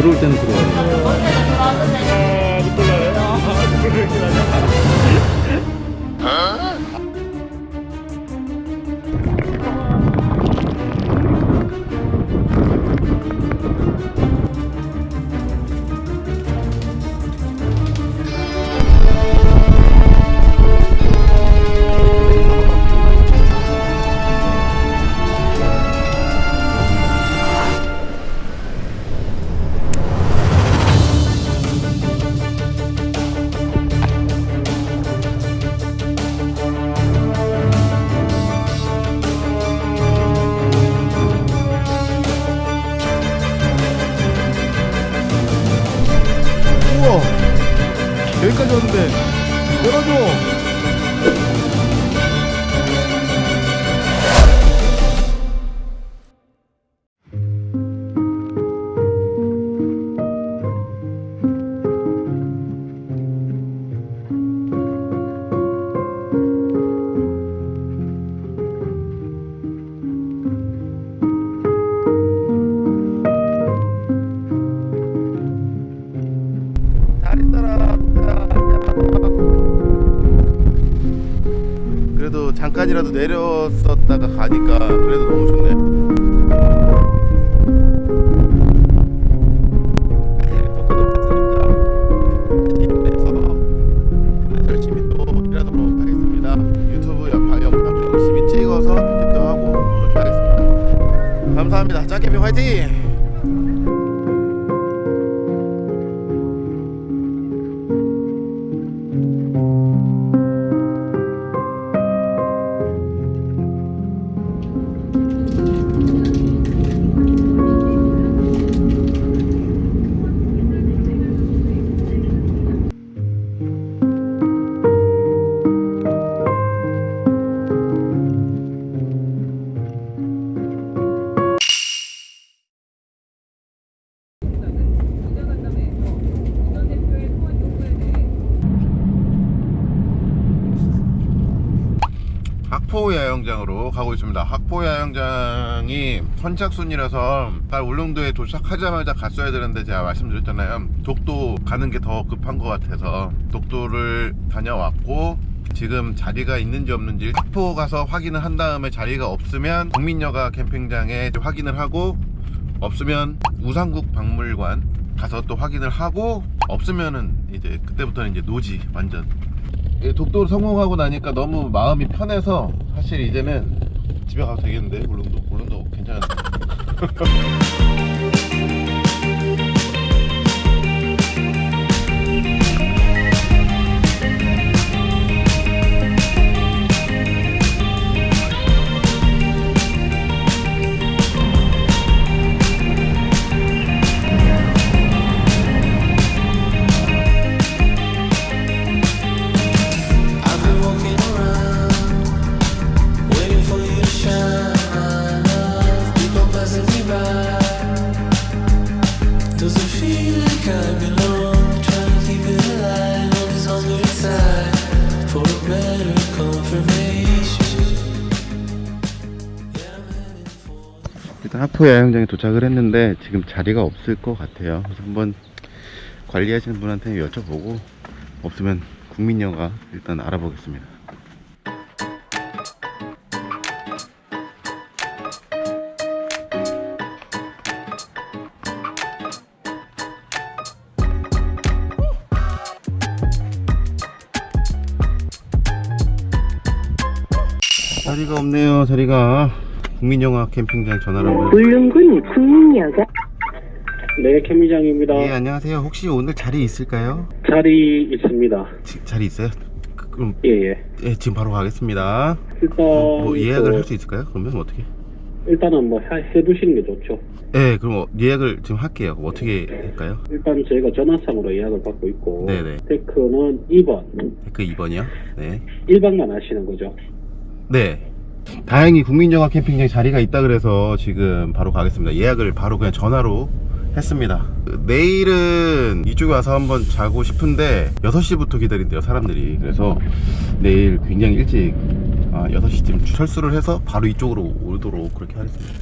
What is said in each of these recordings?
들어올 때는 들어와요. 우와 내렸었다가 가니까 그래도 선착순이라서 딱 울릉도에 도착하자마자 갔어야 되는데 제가 말씀드렸잖아요. 독도 가는 게 더 급한 것 같아서 독도를 다녀왔고 지금 자리가 있는지 없는지 학포 가서 확인을 한 다음에 자리가 없으면 국민여가 캠핑장에 확인을 하고 없으면 우상국 박물관 가서 또 확인을 하고 없으면은 이제 그때부터는 이제 노지 완전 예, 독도를 성공하고 나니까 너무 마음이 편해서 사실 이제는 집에 가도 되겠는데 울릉도 괜찮은데 하포 야영장에 도착을 했는데 지금 자리가 없을 것 같아요. 그래서 한번 관리하시는 분한테 여쭤보고 없으면 국민여가 일단 알아보겠습니다. 자리가 없네요 자리가 국민영화 캠핑장 전화를 한번 울릉군 국민여가 네, 캠미장입니다. 예 안녕하세요 혹시 오늘 자리 있을까요? 자리 있습니다. 지- 자리 있어요? 그- 그럼 예, 예. 예, 지금 바로 가겠습니다 일단 뭐 예약을 그, 할수 있을까요? 그러면 어떻게? 일단은 뭐 해, 해두시는 게 좋죠. 예 그럼 어, 예약을 지금 할게요 어떻게 할까요? 일단 저희가 전화상으로 예약을 받고 있고 네네. 테크는 2번 그 2번이요? 네 1박만 하시는 거죠. 네. 다행히 국민정화 캠핑장에 자리가 있다 그래서 지금 바로 가겠습니다. 예약을 바로 그냥 전화로 했습니다. 내일은 이쪽에 와서 한번 자고 싶은데 6시부터 기다린대요 사람들이. 그래서 내일 굉장히 일찍 아, 6시쯤 철수를 해서 바로 이쪽으로 오도록 그렇게 하겠습니다.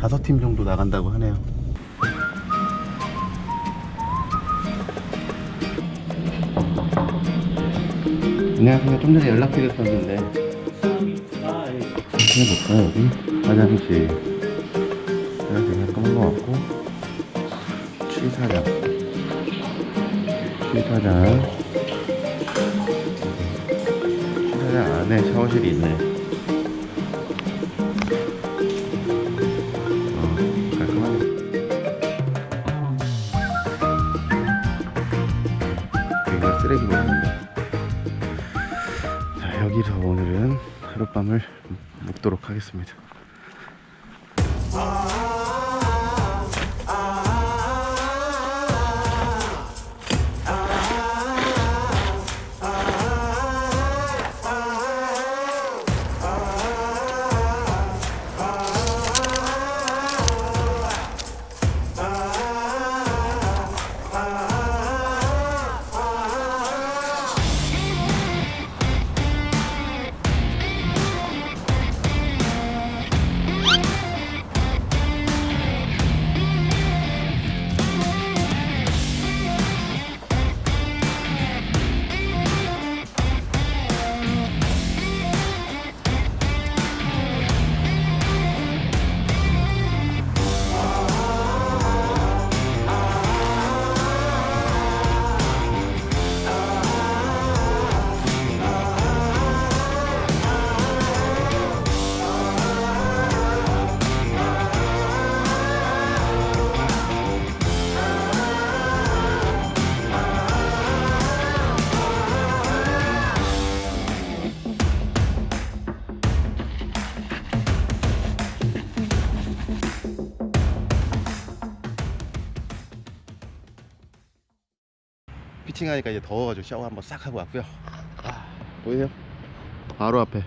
5팀 정도 나간다고 하네요. 안녕하세요. 좀 전에 연락드렸었는데. 해볼까요, 여기? 화장실. 화장실 깔끔한 것 같고. 취사장. 취사장. 취사장 안에 샤워실이 있네. 묵도록 하겠습니다. 피칭하니까 이제 더워가지고 샤워 한번 싹 하고 왔고요. 아, 보이세요? 바로 앞에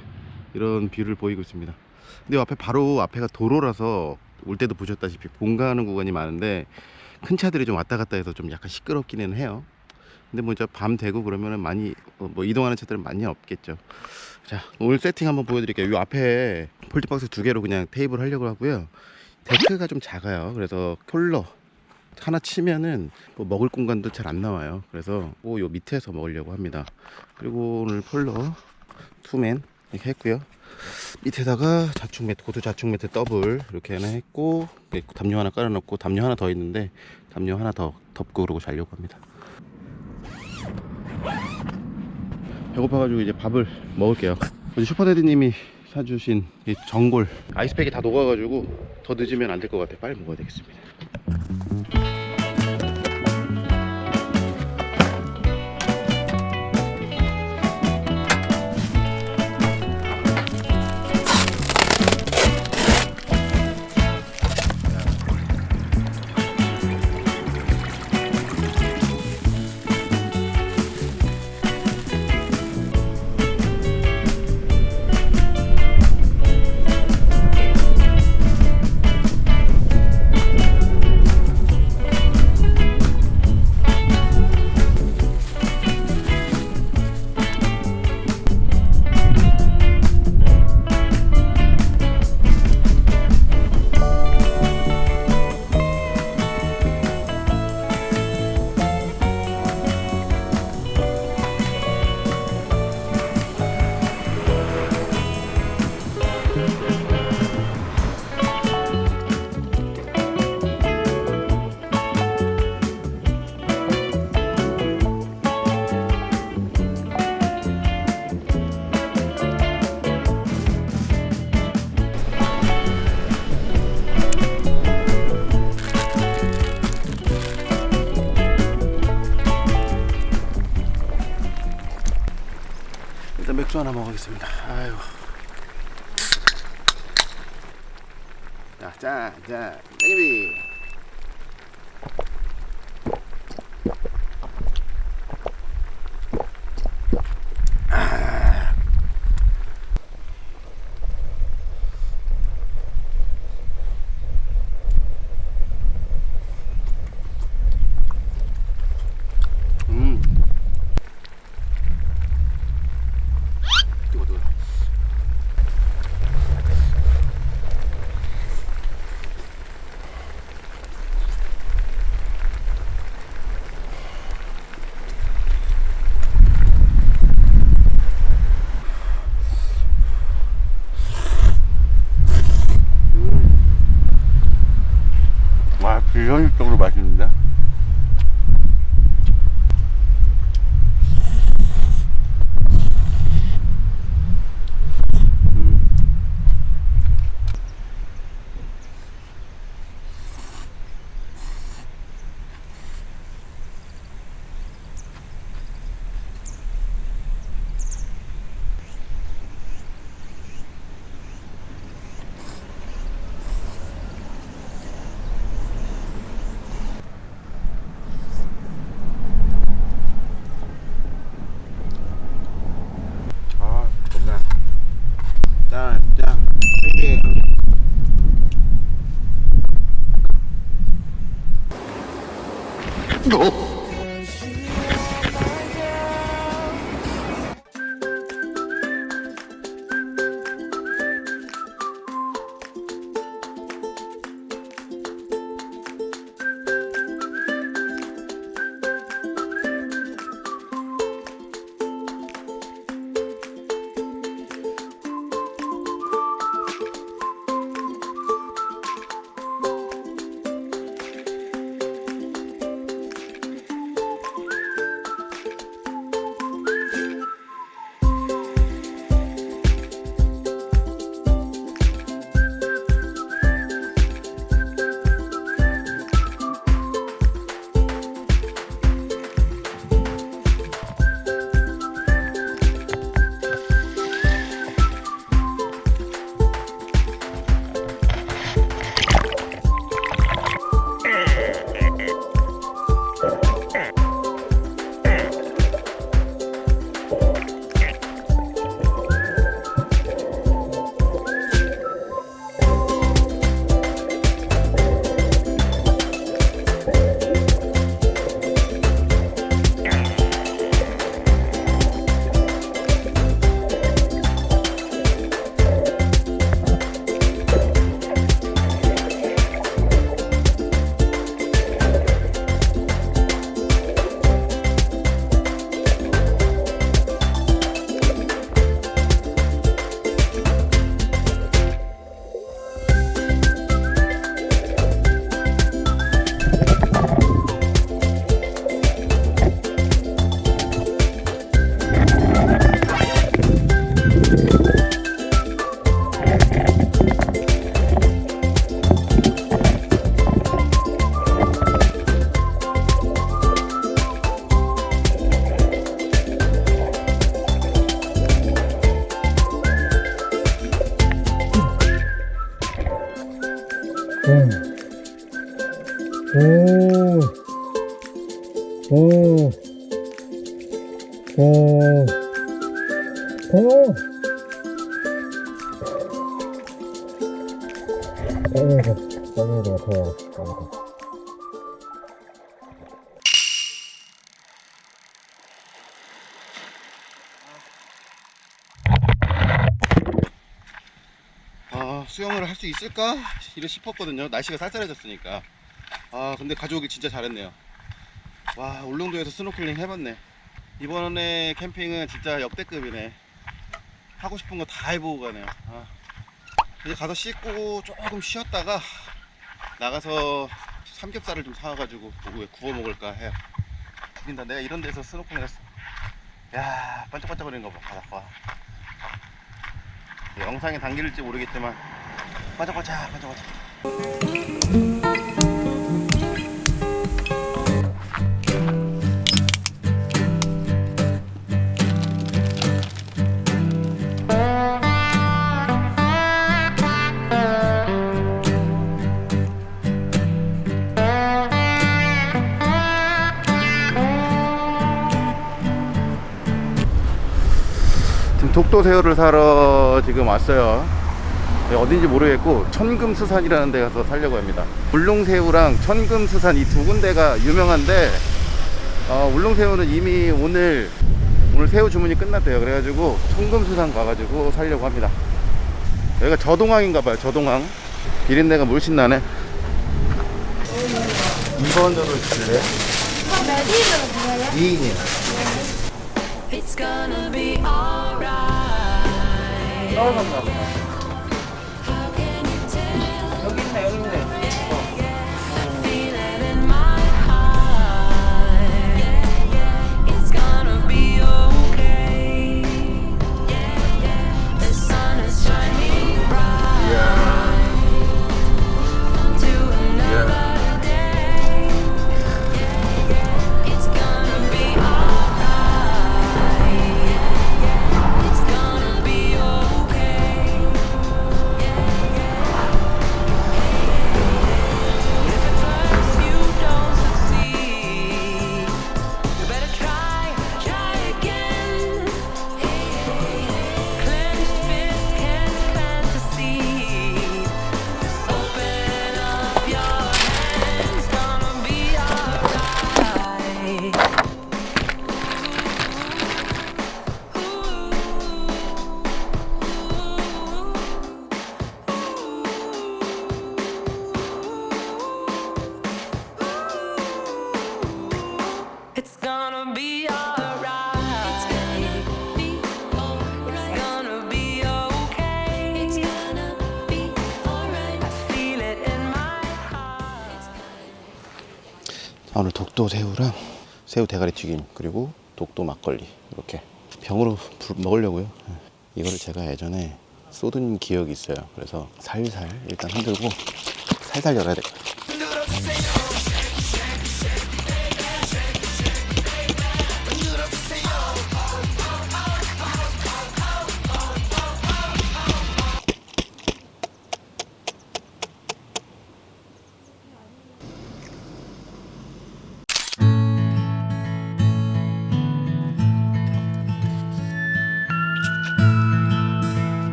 이런 뷰를 보이고 있습니다. 근데 앞에 바로 앞에가 도로라서 올 때도 보셨다시피 본가하는 구간이 많은데 큰 차들이 좀 왔다 갔다 해서 좀 약간 시끄럽기는 해요. 근데 뭐 이제 밤 되고 그러면은 많이 어, 뭐 이동하는 차들은 많이 없겠죠. 자 오늘 세팅 한번 보여드릴게요. 이 앞에 fold box 두 개로 그냥 테이블 하려고 하고요. 데크가 좀 작아요. 그래서 폴러 하나 치면은 뭐 먹을 공간도 잘 안 나와요. 그래서 뭐 요 밑에서 먹으려고 합니다. 그리고 오늘 폴러 two man 이렇게 했고요. 밑에다가 자충 매트, 고두 자충 매트 더블 이렇게 하나 했고 담요 하나 깔아놓고 담요 하나 더 있는데 담요 하나 더 덮고 그러고 자려고 합니다. 배고파가지고 이제 밥을 먹을게요. 슈퍼데디님이 사주신 이 전골 아이스팩이 다 녹아가지고 더 늦으면 안 될 것 같아. 빨리 먹어야 되겠습니다. 하나 먹어보겠습니다. 아유. 자, 자, 자, 베이비. 오. 오. 오. 오. 아이고, 아이고, 더워. 아이고. 아 있을까? 이래 싶었거든요. 날씨가 쌀쌀해졌으니까. 아 근데 가져오기 진짜 잘했네요. 와 울릉도에서 스노클링 해봤네. 이번에 캠핑은 진짜 역대급이네. 하고 싶은 거 다 해보고 가네요. 아, 이제 가서 씻고 조금 쉬었다가 나가서 삼겹살을 좀 사와가지고 오후에 구워 먹을까 해요. 죽인다. 내가 이런 데서 스노클링 했어. 야 반짝반짝거리는 거봐 바닷가. 영상에 담길지 모르겠지만 반짝반짝 반짝반짝 지금 독도 새우를 사러 지금 왔어요. 네, 어딘지 모르겠고 천금수산이라는 데 가서 살려고 합니다. 울릉새우랑 천금수산 이 두 군데가 유명한데 어, 울릉새우는 이미 오늘 오늘 새우 주문이 끝났대요. 그래가지고 천금수산 가가지고 살려고 합니다. 여기가 저동항인가봐요 저동항. 비린내가 물씬 나네. 2번으로 줄래? 몇 인으로 부어요? 2인이요. It's gonna be alright. 떨어졌나 보다 독도 새우랑 새우 대가리 튀김 그리고 독도 막걸리 이렇게 병으로 불- 먹으려고요. 예. 이거를 제가 예전에 쏟은 기억이 있어요. 그래서 살살 일단 흔들고 살살 열어야 돼. 따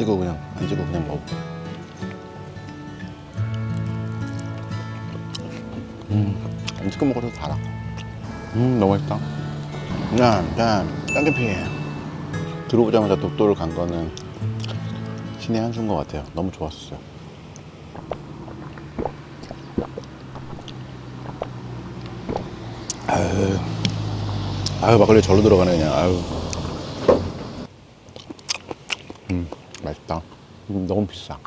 찍어 그냥 안 찍어 그냥 먹어. 음, 안 찍어 먹어도 달아. 음, 너무 맛있다. 야, 야, 짱캠피. 들어오자마자 독도를 간 거는 신의 한 수인 것 같아요. 너무 좋았어요. 아유, 아유 막걸리 절로 들어가네 그냥. 아유. 음, 맛있다. 음, 너무 비싸.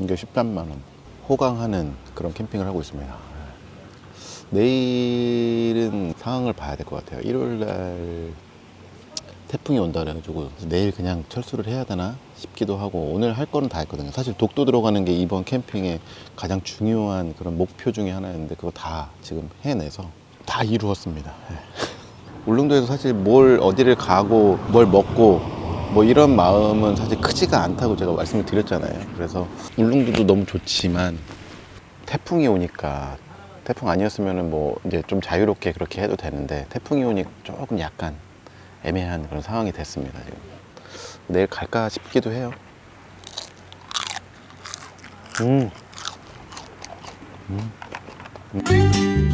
이게 13만 원. 호강하는 그런 캠핑을 하고 있습니다. 내일은 상황을 봐야 될 것 같아요. 일요일 날 태풍이 온다 그래가지고 내일 그냥 철수를 해야 되나 싶기도 하고 오늘 할 거는 다 했거든요. 사실 독도 들어가는 게 이번 캠핑의 가장 중요한 그런 목표 중에 하나였는데 그거 다 지금 해내서 다 이루었습니다. 예. 울릉도에서 사실 뭘 어디를 가고 뭘 먹고 뭐 이런 마음은 사실 크지가 않다고 제가 말씀을 드렸잖아요. 그래서 울릉도도 너무 좋지만 태풍이 오니까 태풍 아니었으면은 뭐 이제 좀 자유롭게 그렇게 해도 되는데 태풍이 오니 조금 약간 애매한 그런 상황이 됐습니다. 지금 내일 갈까 싶기도 해요. 음. 해가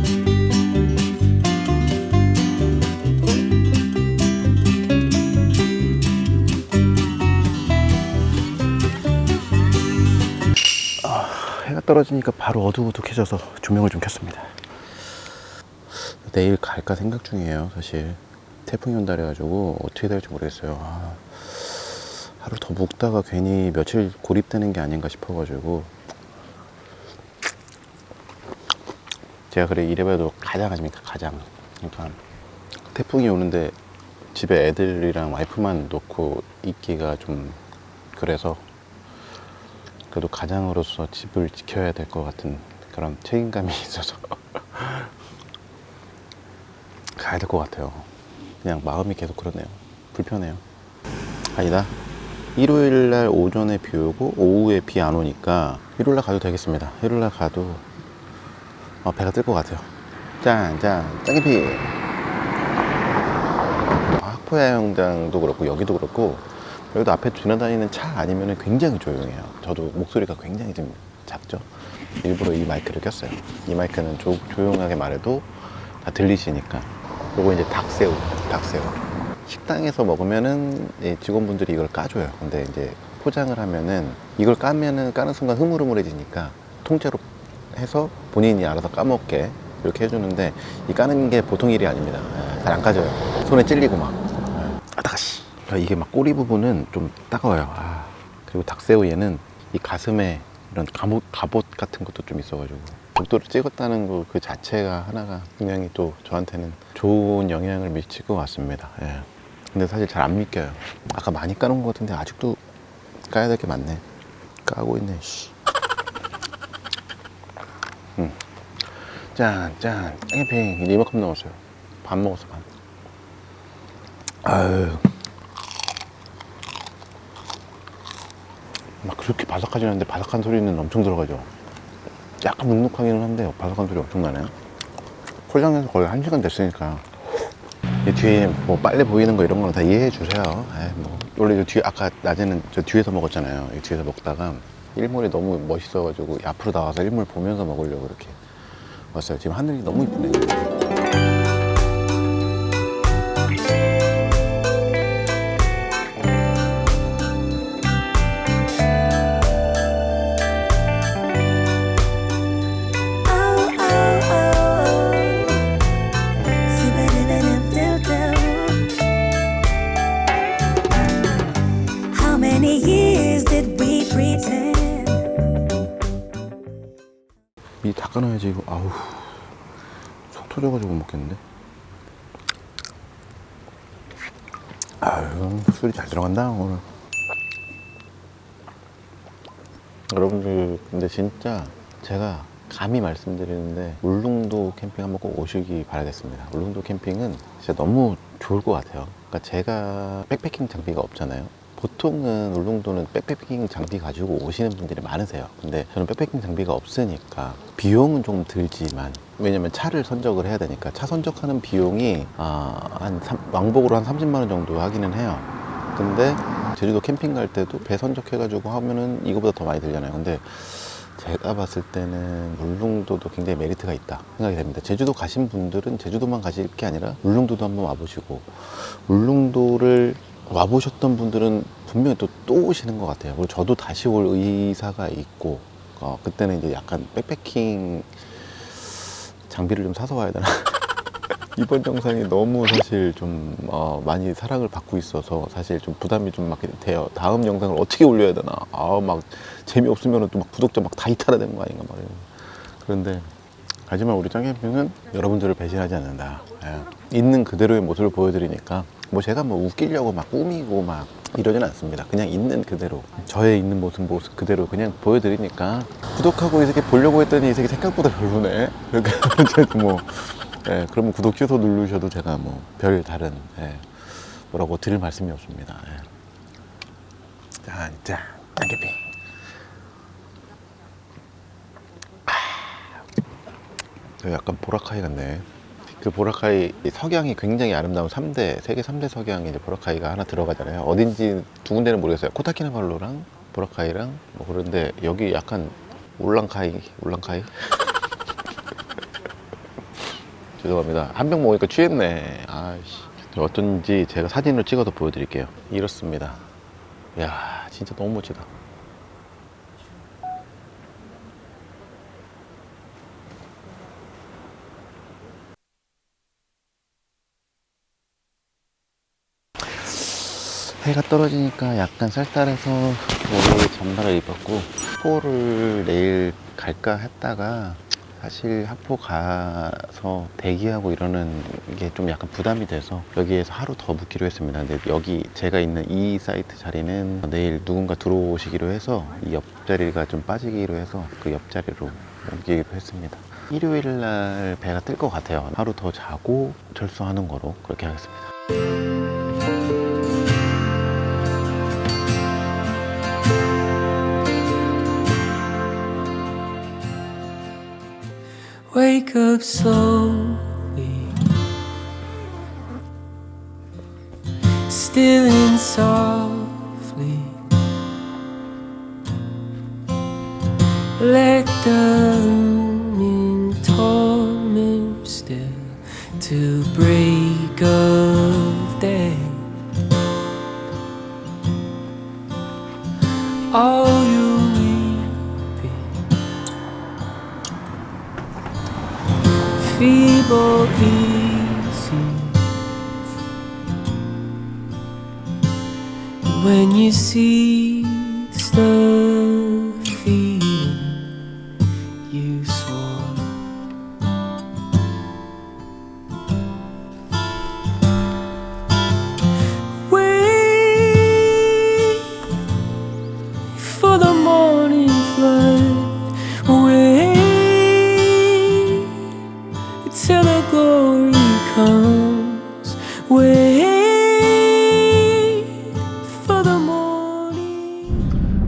떨어지니까 바로 어둑어둑해져서 조명을 좀 켰습니다. 내일 갈까 생각 중이에요, 사실. 태풍이 온다 그래가지고 어떻게 될지 모르겠어요. 아, 하루 더 묵다가 괜히 며칠 고립되는 게 아닌가 싶어가지고. 제가 그래 이래봬도 가장 아닙니까, 가장. 그러니까 태풍이 오는데 집에 애들이랑 와이프만 놓고 있기가 좀 그래서 그래도 가장으로서 집을 지켜야 될 것 같은 그런 책임감이 있어서 가야 될 것 같아요. 그냥 마음이 계속 그러네요. 불편해요. 아니다. 일요일 날 오전에 비 오고 오후에 비 안 오니까 일요일 날 가도 되겠습니다. 일요일 날 가도 어, 배가 뜰 것 같아요. 짠, 짠, 짱개피. 학포야영장도 그렇고 여기도 그렇고 여기도 앞에 지나다니는 차 아니면 굉장히 조용해요. 저도 목소리가 굉장히 좀 작죠. 일부러 이 마이크를 꼈어요. 이 마이크는 조, 조용하게 말해도 다 들리시니까. 요거 이제 닭새우, 닭새우. 식당에서 먹으면은 이 직원분들이 이걸 까줘요. 근데 이제 포장을 하면은 이걸 까면은 까는 순간 흐물흐물해지니까 통째로 해서 본인이 알아서 까먹게 이렇게 해주는데 이 까는 게 보통 일이 아닙니다. 잘 안 까져요. 손에 찔리고 막. 아다가씨. 이게 막 꼬리 부분은 좀 따가워요. 아, 그리고 닭새우 얘는 이 가슴에 이런 갑옷, 갑옷 같은 것도 좀 있어가지고 독도를 찍었다는 거 그 자체가 하나가 굉장히 또 저한테는 좋은 영향을 미칠 것 같습니다. 예. 근데 사실 잘 안 믿겨요. 아까 많이 까놓은 것 같은데 아직도 까야 될 게 많네. 까고 있네. 씨. 음. 짠, 짠, 짱이핑 이만큼 넣었어요. 반 먹었어, 반. 아유. 막걸리 그렇게 바삭하진 않은데 바삭한 소리는 엄청 들어가죠. 약간 눅눅하기는 한데 바삭한 소리 엄청 나네요. 포장해서 거의 한 시간 됐으니까 이 뒤에 뭐 빨래 보이는 거 이런 거는 다 이해해 주세요. 에이, 뭐. 원래 저 뒤에 아까 낮에는 저 뒤에서 먹었잖아요. 이 뒤에서 먹다가 일몰이 너무 멋있어가지고 앞으로 나와서 일몰 보면서 먹으려고 이렇게 왔어요. 지금 하늘이 너무 이쁘네요. 아유 술이 잘 들어간다 오늘. 여러분들 근데 진짜 제가 감히 말씀드리는데 울릉도 캠핑 한번 꼭 오시기 바라겠습니다. 울릉도 캠핑은 진짜 너무 좋을 것 같아요. 그러니까 제가 백패킹 장비가 없잖아요 보통은 울릉도는 백패킹 장비 가지고 오시는 분들이 많으세요. 근데 저는 백패킹 장비가 없으니까 비용은 좀 들지만 왜냐면 차를 선적을 해야 되니까 차 선적하는 비용이 아, 한 삼- 왕복으로 한 30만 원 정도 하기는 해요. 근데 제주도 캠핑 갈 때도 배 선적해 가지고 하면은 이거보다 더 많이 들잖아요. 근데 제가 봤을 때는 울릉도도 굉장히 메리트가 있다 생각이 됩니다. 제주도 가신 분들은 제주도만 가실 게 아니라 울릉도도 한번 와보시고 울릉도를 와보셨던 분들은 분명히 또, 또 오시는 것 같아요. 그리고 저도 다시 올 의사가 있고 어, 그때는 이제 약간 백패킹 장비를 좀 사서 와야 되나 이번 영상이 너무 사실 좀 어, 많이 사랑을 받고 있어서 사실 좀 부담이 좀 막 돼요. 다음 영상을 어떻게 올려야 되나. 아 막 재미없으면 또 막 구독자 막 다 이탈하는 거 아닌가 말이에요. 그런데 하지만 우리 짱캠핑은 여러분들을 배신하지 않는다. 예. 있는 그대로의 모습을 보여드리니까 뭐 제가 뭐 웃기려고 막 꾸미고 막 이러진 않습니다. 그냥 있는 그대로 저의 있는 모습 모습 그대로 그냥 보여드리니까 구독하고 이 새끼 보려고 했더니 이 새끼 생각보다 별로네. 그러니까 저도 뭐 예, 그러면 구독 취소 누르셔도 제가 뭐 별 다른 예, 뭐라고 드릴 말씀이 없습니다. 예. 자, 자, 짱캠핑. 저 약간 보라카이 같네. 그 보라카이 석양이 굉장히 아름다운 3대 세계 3대 석양에 이제 보라카이가 하나 들어가잖아요. 어딘지 두 군데는 모르겠어요. 코타키나발루랑 보라카이랑 뭐 그런데 여기 약간 울랑카이 울랑카이 죄송합니다. 한 병 먹으니까 취했네. 아이씨. 어쩐지 제가 사진으로 찍어서 보여드릴게요. 이렇습니다. 이야, 진짜 너무 멋지다. 해가 떨어지니까 약간 쌀쌀해서 오늘 잠바를 입었고 학포를 내일 갈까 했다가 사실 학포 가서 대기하고 이러는 게 좀 약간 부담이 돼서 여기에서 하루 더 묵기로 했습니다. 근데 여기 제가 있는 이 사이트 자리는 내일 누군가 들어오시기로 해서 이 옆자리가 좀 빠지기로 해서 그 옆자리로 옮기기로 했습니다. 일요일 날 배가 뜰 것 같아요. 하루 더 자고 철수하는 거로 그렇게 하겠습니다 Wake up slowly, still in and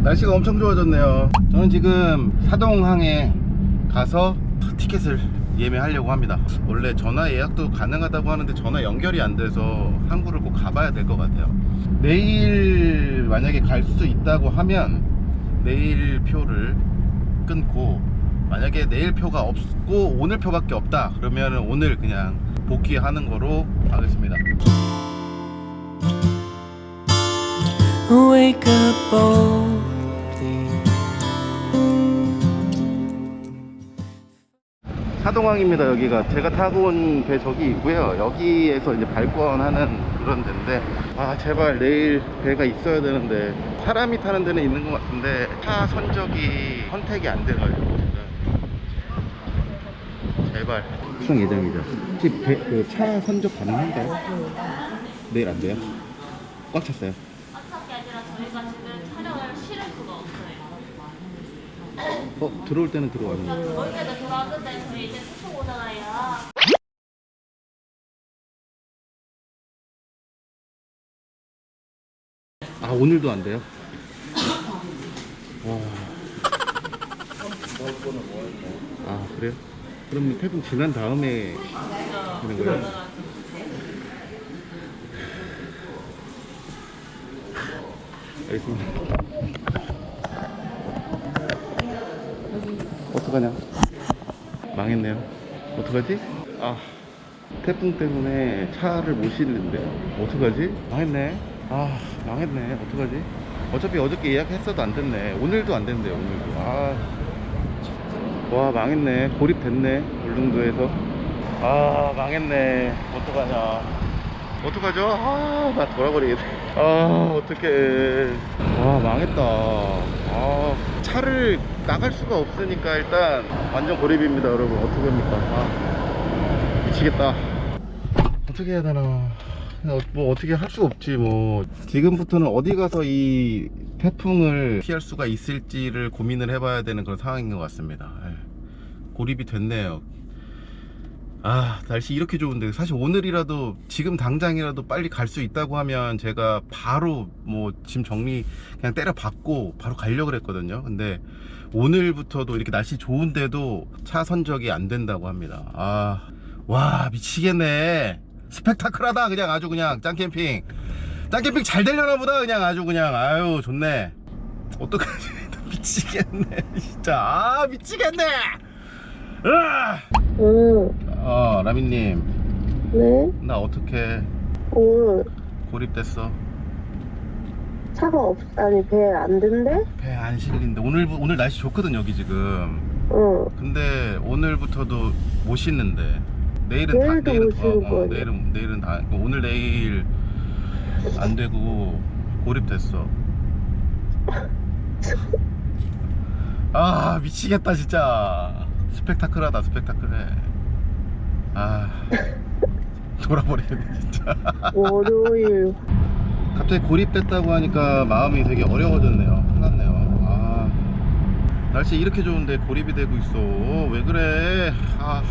날 날씨가 엄청 좋아졌네요. 저는 지금 사동항에 가서 티켓을 예매하려고 합니다. 원래 전화 예약도 가능하다고 하는데 전화 연결이 안 돼서 항구를 꼭 가봐야 될 것 같아요. 내일 만약에 갈 수 있다고 하면 내일 표를 끊고 만약에 내일 표가 없고 오늘 표밖에 없다 그러면 오늘 그냥 복귀하는 거로 하겠습니다. Wake up boldly. 사동항입니다 여기가 제가 타고 온 배 저기 있고요 여기에서 이제 발권하는 그런 데인데 아 제발 내일 배가 있어야 되는데 사람이 타는 데는 있는 것 같은데 차 선적이 선택이 안 돼가지고 제가 제발 수상 예정이죠 혹시 배, 그 차 선적 가능한가요? 내일 안 돼요? 꽉 찼어요 어차피 아니라 저희가 지금 촬영을 실을 수가 없어요. 어 들어올 때는 들어왔는데 저희가 돌아왔는데 저희 이제 소통 오잖아요. 아 오늘도 안 돼요? 와. 아 그래요? 그럼 태풍 지난 다음에 되는 거예요? 알겠습니다. 어떡하냐? 망했네요. 어떡하지? 아 태풍 때문에 차를 못 실는데. 어떡하지? 망했네. 아 망했네. 어떡하지? 어차피 어저께 예약했어도 안 됐네. 오늘도 안 된대요 오늘도. 아 와 망했네. 고립됐네 울릉도에서. 아 망했네. 어떡하냐. 어떡하죠? 아 나 돌아버리겠네. 아 어떡해. 아 망했다. 아 차를 나갈 수가 없으니까 일단 완전 고립입니다 여러분. 어떡합니까? 아. 미치겠다. 어떻게 해야 되나? 어- 뭐 어떻게 할 수 없지 뭐. 지금부터는 어디 가서 이 태풍을 피할 수가 있을지를 고민을 해봐야 되는 그런 상황인 것 같습니다. 예. 고립이 됐네요 아 날씨 이렇게 좋은데 사실 오늘이라도 지금 당장이라도 빨리 갈 수 있다고 하면 제가 바로 뭐 짐 정리 그냥 때려 받고 바로 가려고 그랬거든요. 근데 오늘부터도 이렇게 날씨 좋은데도 차 선적이 안 된다고 합니다. 아 와 미치겠네. 스펙타클하다 그냥 아주 그냥 짱캠핑. 짱캠핑 잘 되려나 보다 그냥 아주 그냥. 아유 좋네. 어떡하지? 미치겠네 진짜. 아 미치겠네. 으아! 응, 어 라미님 네? 나 어떻게 오늘 고립됐어 차가 없, 아니, 배 안 된대? 배 안 실린데 오늘 오늘 날씨 좋거든 여기 지금 응. 근데 오늘부터도 못 씻는데 내일은 다 내일도 내일은 못 씻을 어, 어, 거예요. 내일은 내일은 다 오늘 내일 안 되고 고립됐어 아 미치겠다 진짜 스펙타클하다 스펙타클해 아 돌아버리겠네 진짜 월요일. 갑자기 고립됐다고 하니까 마음이 되게 어려워졌네요. 큰일났네요. 아, 날씨 이렇게 좋은데 고립이 되고 있어. 왜 그래? 아,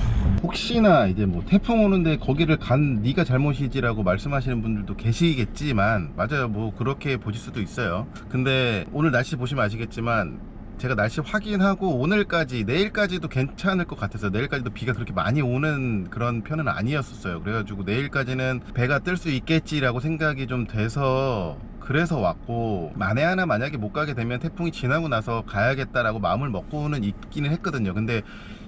혹시나 이제 뭐 태풍 오는데 거기를 간 네가 잘못이지라고 말씀하시는 분들도 계시겠지만 맞아요. 뭐 그렇게 보실 수도 있어요. 근데 오늘 날씨 보시면 아시겠지만 제가 날씨 확인하고 오늘까지 내일까지도 괜찮을 것 같아서 내일까지도 비가 그렇게 많이 오는 그런 편은 아니었었어요. 그래가지고 내일까지는 배가 뜰 수 있겠지라고 생각이 좀 돼서 그래서 왔고 만에 하나 만약에 못 가게 되면 태풍이 지나고 나서 가야겠다라고 마음을 먹고는 있기는 했거든요. 근데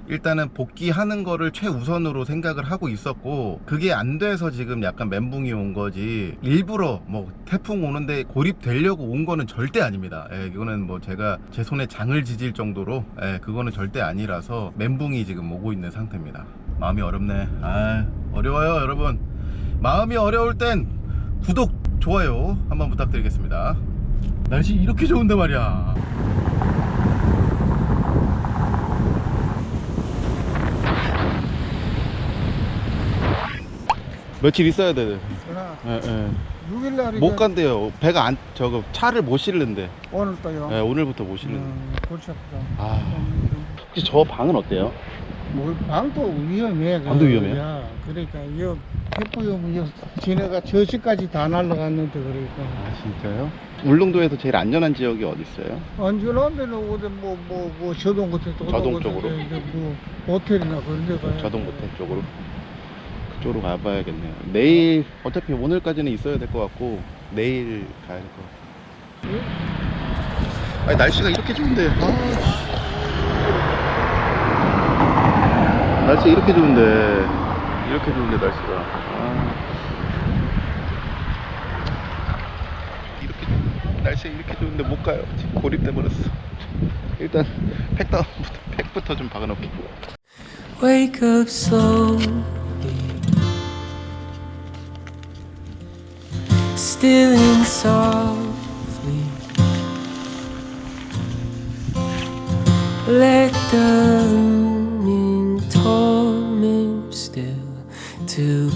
일단은 복귀하는 거를 최우선으로 생각을 하고 있었고 그게 안 돼서 지금 약간 멘붕이 온 거지. 일부러 뭐 태풍 오는데 고립되려고 온 거는 절대 아닙니다. 예, 이거는 뭐 제가 제 손에 장을 지질 정도로 예, 그거는 절대 아니라서 멘붕이 지금 오고 있는 상태입니다. 마음이 어렵네. 아 어려워요 여러분. 마음이 어려울 땐 구독 좋아요 한번 부탁드리겠습니다 날씨 이렇게 좋은데 말이야 며칠 있어야 돼. 예, 예. 6일날 못 간대요. 배가 안 저거 차를 못 실는데. 오늘 또요. 예, 오늘부터 못 실는데. 음, 골치 아프다. 아. 혹시 저 방은 어때요? 뭐 방도 위험해. 그, 방도 위험해요? 야, 그러니까 이 햇부염 이 지네가 저시까지 다 날라갔는데 그러니까 아 진짜요? 울릉도에서 제일 안전한 지역이 어디 있어요? 안전하면은 어디 뭐뭐 뭐 저동 같은 데 저동 쪽으로? 이제 뭐 호텔이나 그런 데 가야 저동 모텔 쪽으로 그쪽으로 가봐야겠네요. 내일 어차피 오늘까지는 있어야 될 것 같고 내일 가야 될 것 같고. 아니 날씨가 이렇게 좋은데. 아. 날씨 이렇게 좋은데 이렇게 좋은데 날씨가. 아. 이렇게 날씨 이렇게 좋은데 못 가요. 지금 고립돼 버렸어. 일단 팩다운부터 팩부터 좀 박아놓게. Wake up slowly. Stealing softly. Let the Torment still to